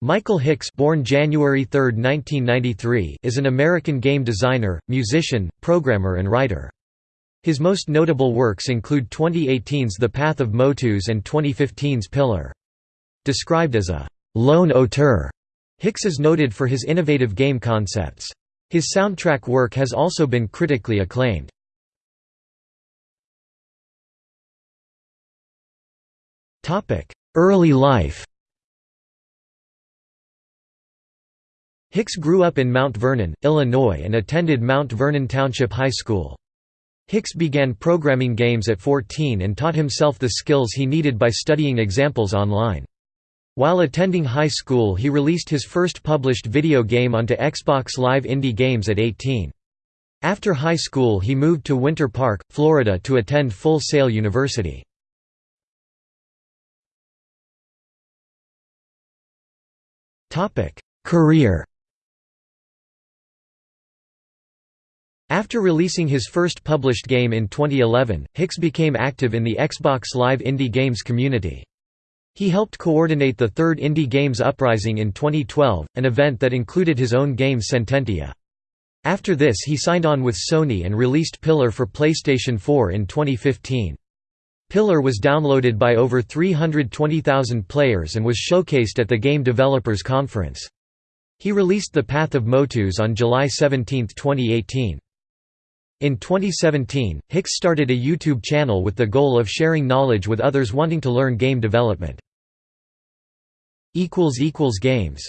Michael Hicks born January 3, 1993, is an American game designer, musician, programmer and writer. His most notable works include 2018's The Path of Motus and 2015's Pillar. Described as a «lone auteur», Hicks is noted for his innovative game concepts. His soundtrack work has also been critically acclaimed. Early life Hicks grew up in Mount Vernon, Illinois and attended Mount Vernon Township High School. Hicks began programming games at 14 and taught himself the skills he needed by studying examples online. While attending high school he released his first published video game onto Xbox Live Indie Games at 18. After high school he moved to Winter Park, Florida to attend Full Sail University. Career After releasing his first published game in 2011, Hicks became active in the Xbox Live Indie Games community. He helped coordinate the third Indie Games Uprising in 2012, an event that included his own game Sententia. After this he signed on with Sony and released Pillar for PlayStation 4 in 2015. Pillar was downloaded by over 320,000 players and was showcased at the Game Developers Conference. He released The Path of Motus on July 17, 2018. In 2017, Hicks started a YouTube channel with the goal of sharing knowledge with others wanting to learn game development. Games